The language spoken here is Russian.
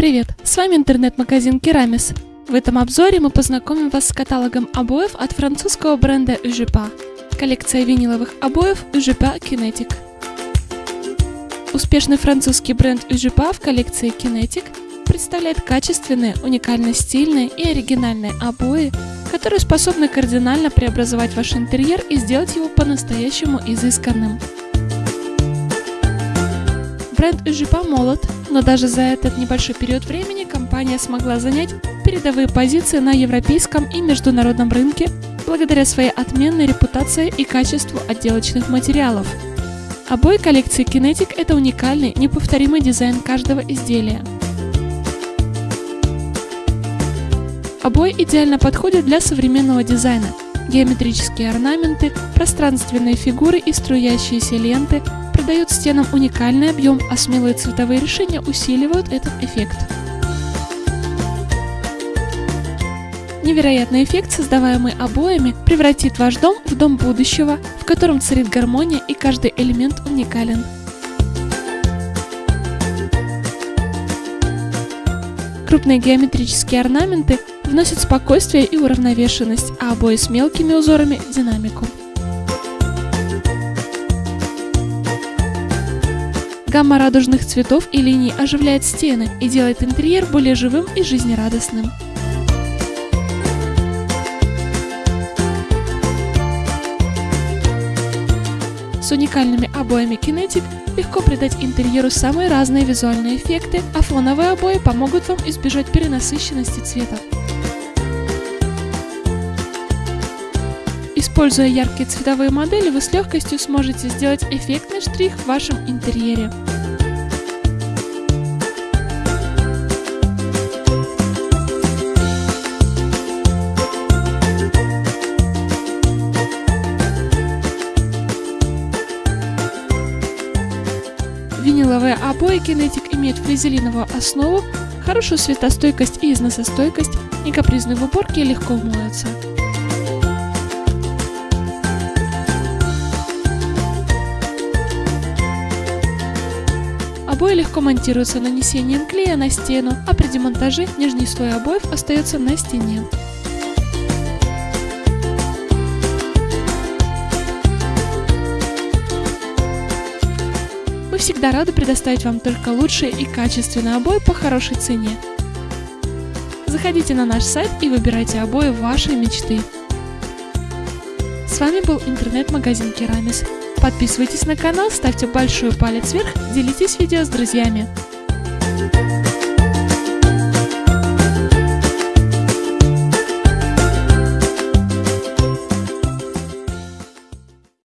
Привет, с вами интернет-магазин Керамис. В этом обзоре мы познакомим вас с каталогом обоев от французского бренда Ujepa. Коллекция виниловых обоев Ujepa Kinetic. Успешный французский бренд Ujepa в коллекции Kinetic представляет качественные, уникально стильные и оригинальные обои, которые способны кардинально преобразовать ваш интерьер и сделать его по-настоящему изысканным. Бренд Ужипа молод, но даже за этот небольшой период времени компания смогла занять передовые позиции на европейском и международном рынке благодаря своей отменной репутации и качеству отделочных материалов. Обои коллекции Kinetic – это уникальный, неповторимый дизайн каждого изделия. Обои идеально подходят для современного дизайна. Геометрические орнаменты, пространственные фигуры и струящиеся ленты – придают стенам уникальный объем, а смелые цветовые решения усиливают этот эффект. Невероятный эффект, создаваемый обоями, превратит ваш дом в дом будущего, в котором царит гармония и каждый элемент уникален. Крупные геометрические орнаменты вносят спокойствие и уравновешенность, а обои с мелкими узорами – динамику. Гамма радужных цветов и линий оживляет стены и делает интерьер более живым и жизнерадостным. С уникальными обоями Kinetic легко придать интерьеру самые разные визуальные эффекты, а фоновые обои помогут вам избежать перенасыщенности цвета. Используя яркие цветовые модели, вы с легкостью сможете сделать эффектный штрих в вашем интерьере. Виниловые обои Kinetic имеют флизелиновую основу, хорошую светостойкость и износостойкость, не капризны в уборке и легко умоются. Обои легко монтируются нанесением клея на стену, а при демонтаже нижний слой обоев остается на стене. Мы всегда рады предоставить вам только лучшие и качественные обои по хорошей цене. Заходите на наш сайт и выбирайте обои вашей мечты. С вами был интернет-магазин Керамис. Подписывайтесь на канал, ставьте большой палец вверх, делитесь видео с друзьями.